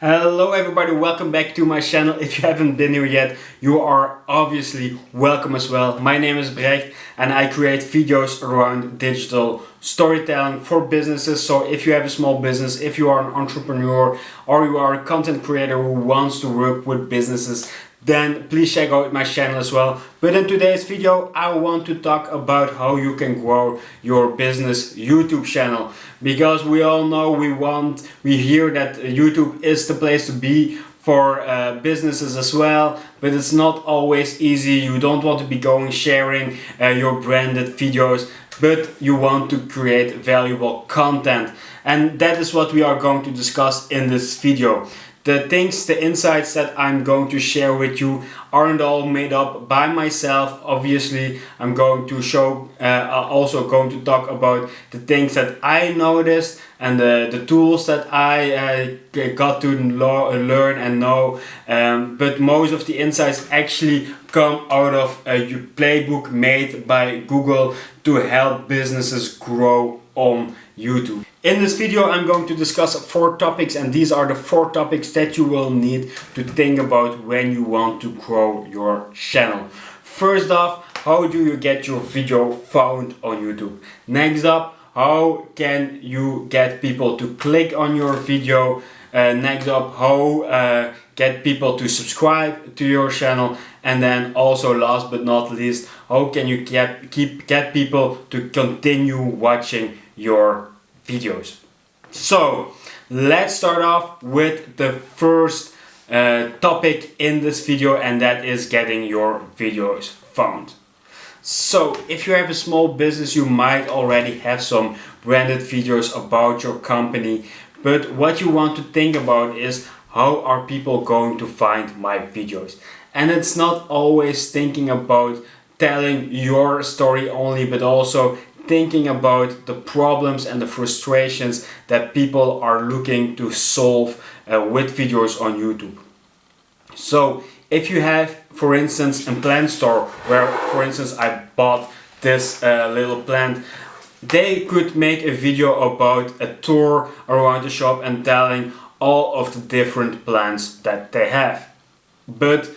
Hello everybody, welcome back to my channel. If you haven't been here yet, you are obviously welcome as well. My name is Brecht and I create videos around digital storytelling for businesses. So if you have a small business, if you are an entrepreneur or you are a content creator who wants to work with businesses, then please check out my channel as well. But in today's video, I want to talk about how you can grow your business YouTube channel. Because we all know we want, we hear that YouTube is the place to be for uh, businesses as well but it's not always easy you don't want to be going sharing uh, your branded videos but you want to create valuable content and that is what we are going to discuss in this video the things, the insights that I'm going to share with you aren't all made up by myself. Obviously, I'm going to show, uh, also going to talk about the things that I noticed and the, the tools that I uh, got to learn and know. Um, but most of the insights actually come out of a playbook made by Google to help businesses grow on YouTube. In this video I'm going to discuss four topics and these are the four topics that you will need to think about when you want to grow your channel. First off, how do you get your video found on YouTube? Next up, how can you get people to click on your video? Uh, next up, how uh, get people to subscribe to your channel? And then also last but not least, how can you get, keep, get people to continue watching your videos. So let's start off with the first uh, topic in this video and that is getting your videos found. So if you have a small business you might already have some branded videos about your company but what you want to think about is how are people going to find my videos and it's not always thinking about telling your story only but also thinking about the problems and the frustrations that people are looking to solve uh, with videos on YouTube. So if you have, for instance, a plant store where, for instance, I bought this uh, little plant, they could make a video about a tour around the shop and telling all of the different plants that they have. But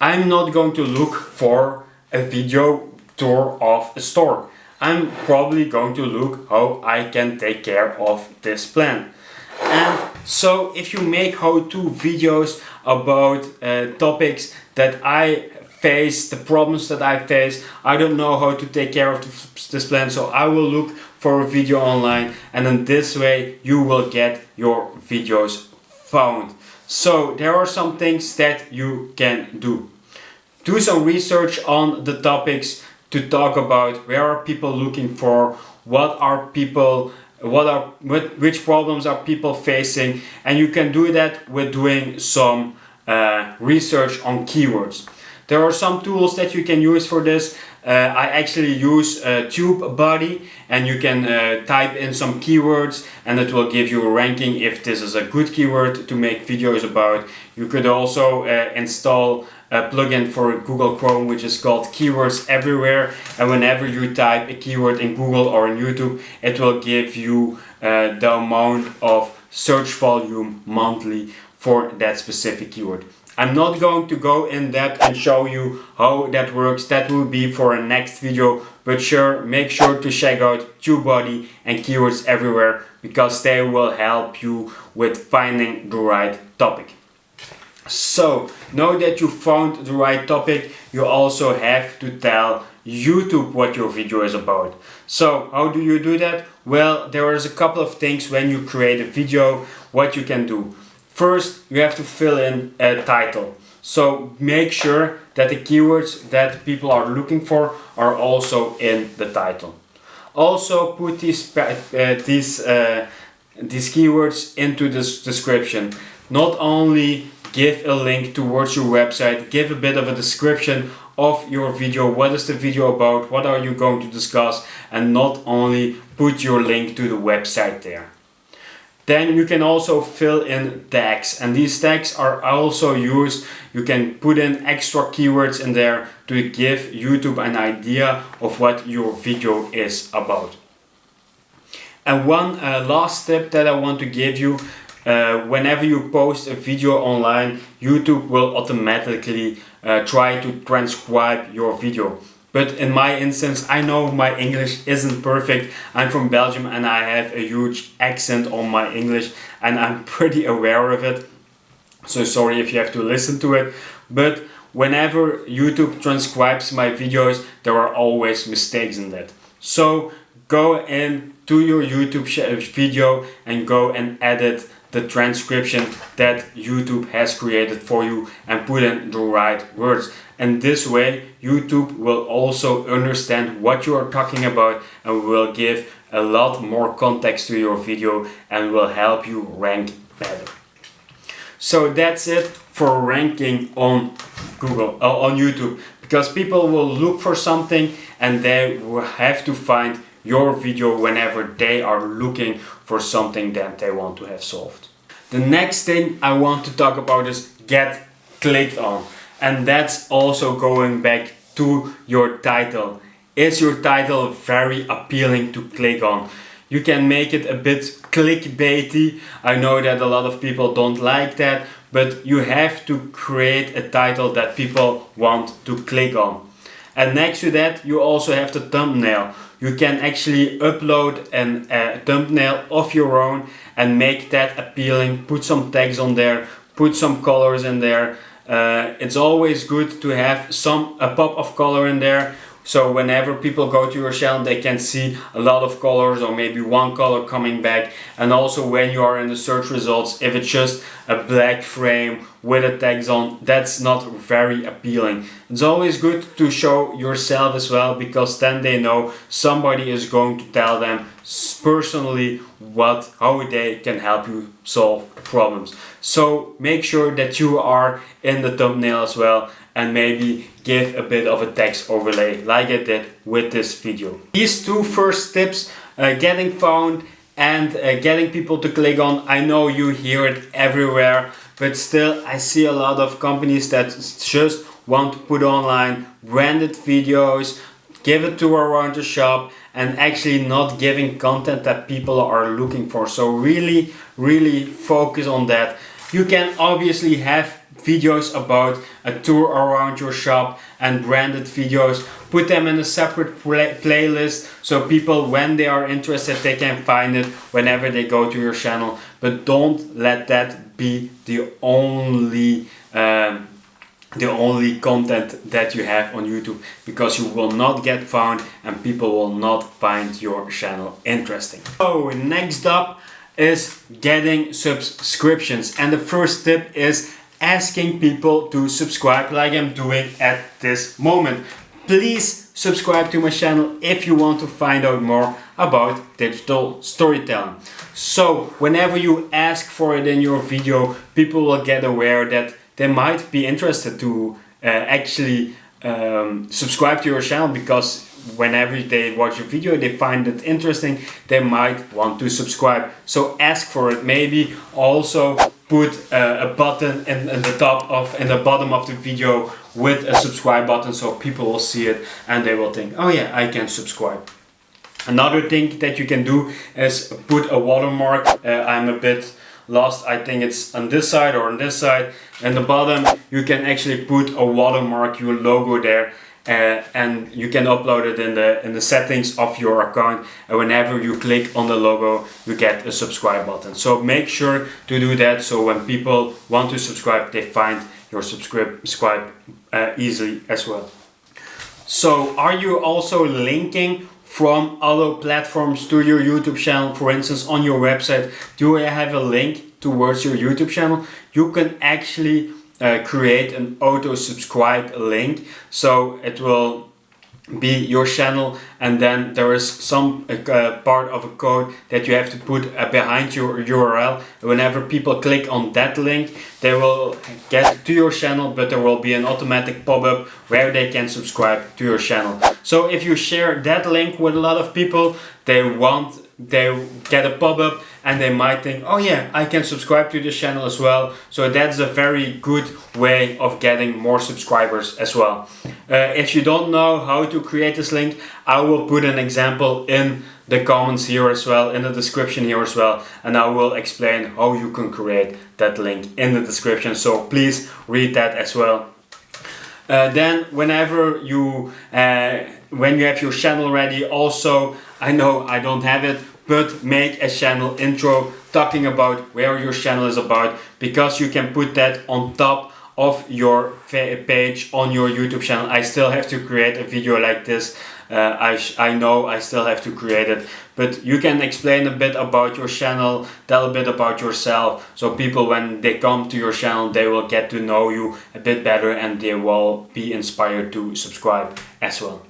I'm not going to look for a video tour of a store. I'm probably going to look how I can take care of this plant. And so if you make how-to videos about uh, topics that I face, the problems that I face, I don't know how to take care of this plant, so I will look for a video online and in this way you will get your videos found. So there are some things that you can do. Do some research on the topics to talk about where are people looking for, what are people, what are, which problems are people facing, and you can do that with doing some uh, research on keywords. There are some tools that you can use for this. Uh, I actually use uh, TubeBuddy and you can uh, type in some keywords and it will give you a ranking if this is a good keyword to make videos about. You could also uh, install a plugin for Google Chrome which is called Keywords Everywhere and whenever you type a keyword in Google or in YouTube it will give you uh, the amount of search volume monthly for that specific keyword. I'm not going to go in depth and show you how that works. That will be for a next video. But sure, make sure to check out TubeBuddy and Keywords Everywhere because they will help you with finding the right topic. So, now that you found the right topic, you also have to tell YouTube what your video is about. So, how do you do that? Well, there is a couple of things when you create a video, what you can do. First, you have to fill in a title. So make sure that the keywords that people are looking for are also in the title. Also put these, uh, these, uh, these keywords into this description. Not only give a link towards your website, give a bit of a description of your video, what is the video about, what are you going to discuss, and not only put your link to the website there. Then you can also fill in tags and these tags are also used, you can put in extra keywords in there to give YouTube an idea of what your video is about. And one uh, last tip that I want to give you uh, whenever you post a video online, YouTube will automatically uh, try to transcribe your video. But in my instance, I know my English isn't perfect. I'm from Belgium and I have a huge accent on my English and I'm pretty aware of it. So sorry if you have to listen to it. But whenever YouTube transcribes my videos, there are always mistakes in that. So go in to your YouTube video and go and edit the transcription that YouTube has created for you and put in the right words. And this way YouTube will also understand what you are talking about and will give a lot more context to your video and will help you rank better. So that's it for ranking on Google, uh, on YouTube, because people will look for something and they will have to find your video whenever they are looking for something that they want to have solved. The next thing I want to talk about is get clicked on. And that's also going back to your title. Is your title very appealing to click on? You can make it a bit clickbaity. I know that a lot of people don't like that, but you have to create a title that people want to click on. And next to that, you also have the thumbnail. You can actually upload an, a thumbnail of your own and make that appealing. Put some tags on there, put some colors in there. Uh, it's always good to have some a pop of color in there so whenever people go to your channel, they can see a lot of colors or maybe one color coming back. And also when you are in the search results, if it's just a black frame with a text on, that's not very appealing. It's always good to show yourself as well because then they know somebody is going to tell them personally what how they can help you solve problems. So make sure that you are in the thumbnail as well and maybe give a bit of a text overlay like I did with this video. These two first tips, uh, getting found and uh, getting people to click on, I know you hear it everywhere, but still I see a lot of companies that just want to put online branded videos, give it to around the shop and actually not giving content that people are looking for. So really, really focus on that. You can obviously have videos about a tour around your shop and branded videos put them in a separate play playlist so people when they are interested they can find it whenever they go to your channel but don't let that be the only um, the only content that you have on YouTube because you will not get found and people will not find your channel interesting. So next up is getting subscriptions and the first tip is asking people to subscribe like I'm doing at this moment. Please subscribe to my channel if you want to find out more about digital storytelling. So whenever you ask for it in your video, people will get aware that they might be interested to uh, actually um, subscribe to your channel because whenever they watch a video they find it interesting they might want to subscribe so ask for it maybe also put uh, a button in, in, the top of in the bottom of the video with a subscribe button so people will see it and they will think oh yeah I can subscribe. Another thing that you can do is put a watermark uh, I'm a bit lost I think it's on this side or on this side. And the bottom you can actually put a watermark your logo there uh, and you can upload it in the in the settings of your account. And whenever you click on the logo you get a subscribe button. So make sure to do that so when people want to subscribe they find your subscribe uh, easily as well. So are you also linking from other platforms to your YouTube channel. For instance on your website do I have a link towards your YouTube channel? You can actually uh, create an auto subscribe link. So it will be your channel and then there is some uh, part of a code that you have to put uh, behind your URL whenever people click on that link they will get to your channel but there will be an automatic pop-up where they can subscribe to your channel. So if you share that link with a lot of people they want they get a pop-up and they might think oh yeah I can subscribe to this channel as well so that's a very good way of getting more subscribers as well uh, if you don't know how to create this link I will put an example in the comments here as well, in the description here as well, and I will explain how you can create that link in the description. So please read that as well. Uh, then whenever you uh, when you have your channel ready also I know I don't have it but make a channel intro talking about where your channel is about because you can put that on top of your page on your YouTube channel. I still have to create a video like this. Uh, I, I know I still have to create it, but you can explain a bit about your channel, tell a bit about yourself, so people when they come to your channel, they will get to know you a bit better and they will be inspired to subscribe as well.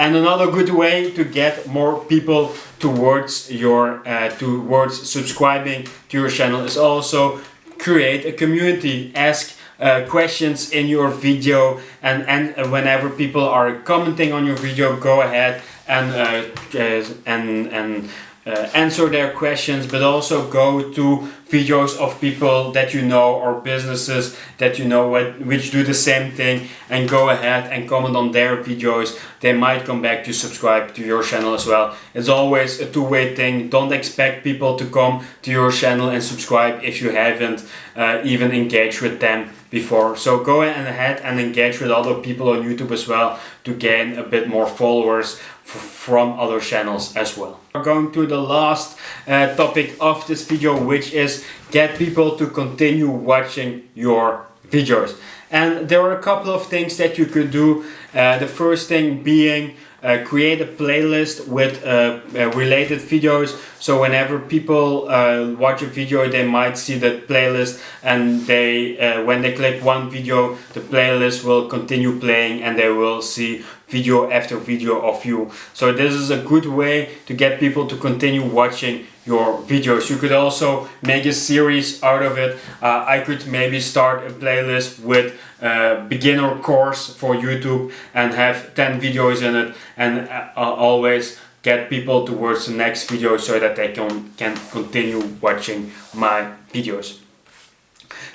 And another good way to get more people towards your uh, towards subscribing to your channel is also create a community. Ask uh, questions in your video and, and whenever people are commenting on your video go ahead and uh, uh and and uh, answer their questions but also go to videos of people that you know or businesses that you know what, which do the same thing and go ahead and comment on their videos. They might come back to subscribe to your channel as well. It's always a two-way thing. Don't expect people to come to your channel and subscribe if you haven't uh, even engaged with them before. So go ahead and engage with other people on YouTube as well to gain a bit more followers from other channels as well. We're going to the last uh, topic of this video which is get people to continue watching your videos. And there are a couple of things that you could do. Uh, the first thing being uh, create a playlist with uh, uh, related videos so whenever people uh, watch a video they might see that playlist and they uh, when they click one video the playlist will continue playing and they will see video after video of you. So this is a good way to get people to continue watching your videos. You could also make a series out of it. Uh, I could maybe start a playlist with a beginner course for YouTube and have 10 videos in it and uh, always get people towards the next video so that they can, can continue watching my videos.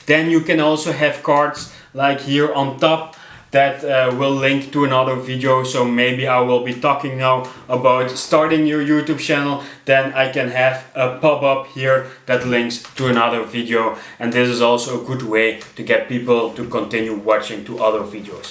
Then you can also have cards like here on top that uh, will link to another video so maybe I will be talking now about starting your YouTube channel then I can have a pop-up here that links to another video and this is also a good way to get people to continue watching to other videos.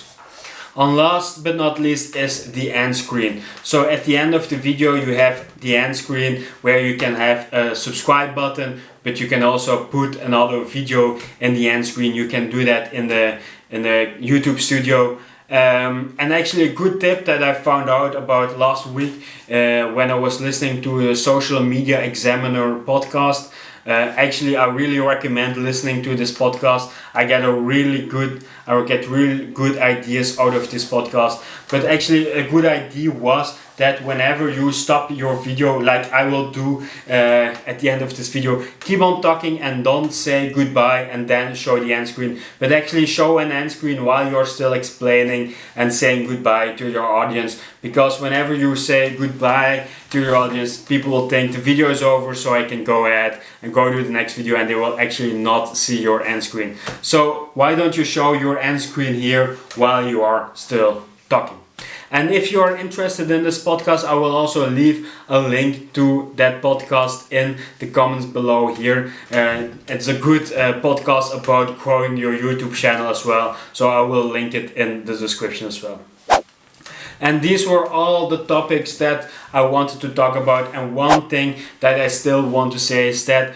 And last but not least is the end screen. So at the end of the video you have the end screen where you can have a subscribe button but you can also put another video in the end screen. You can do that in the, in the YouTube studio. Um, and actually a good tip that I found out about last week uh, when I was listening to a social media examiner podcast uh, actually, I really recommend listening to this podcast. I get a really good, I get really good ideas out of this podcast. But actually, a good idea was that whenever you stop your video like I will do uh, at the end of this video keep on talking and don't say goodbye and then show the end screen but actually show an end screen while you're still explaining and saying goodbye to your audience because whenever you say goodbye to your audience people will think the video is over so I can go ahead and go to the next video and they will actually not see your end screen. So why don't you show your end screen here while you are still talking and if you are interested in this podcast, I will also leave a link to that podcast in the comments below here. Uh, it's a good uh, podcast about growing your YouTube channel as well. So I will link it in the description as well. And these were all the topics that I wanted to talk about. And one thing that I still want to say is that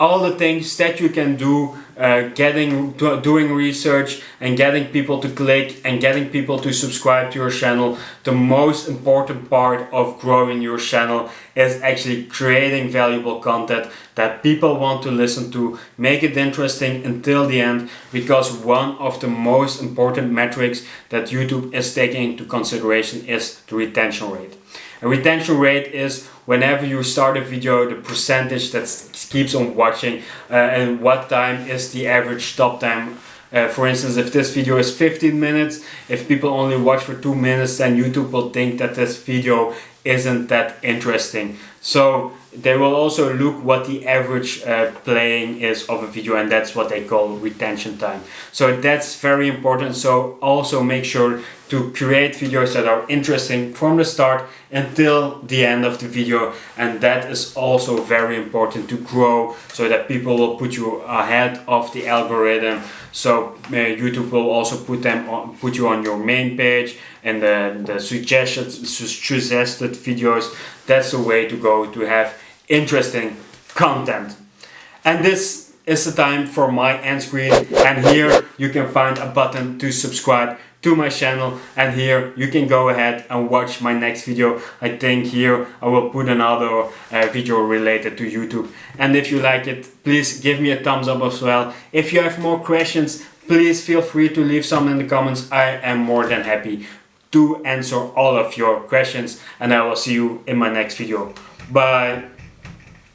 all the things that you can do uh, getting doing research and getting people to click and getting people to subscribe to your channel the most important part of growing your channel is actually creating valuable content that people want to listen to. Make it interesting until the end because one of the most important metrics that YouTube is taking into consideration is the retention rate a retention rate is whenever you start a video, the percentage that keeps on watching uh, and what time is the average stop time. Uh, for instance, if this video is 15 minutes, if people only watch for 2 minutes, then YouTube will think that this video isn't that interesting. So they will also look what the average uh, playing is of a video and that's what they call retention time. So that's very important. So also make sure to create videos that are interesting from the start until the end of the video. And that is also very important to grow so that people will put you ahead of the algorithm. So uh, YouTube will also put them on, put you on your main page and the, the suggested suggested videos. That's the way to go to have interesting content. And this is the time for my end screen. And here you can find a button to subscribe to my channel and here you can go ahead and watch my next video. I think here I will put another uh, video related to YouTube. And if you like it please give me a thumbs up as well. If you have more questions please feel free to leave some in the comments. I am more than happy to answer all of your questions and I will see you in my next video. Bye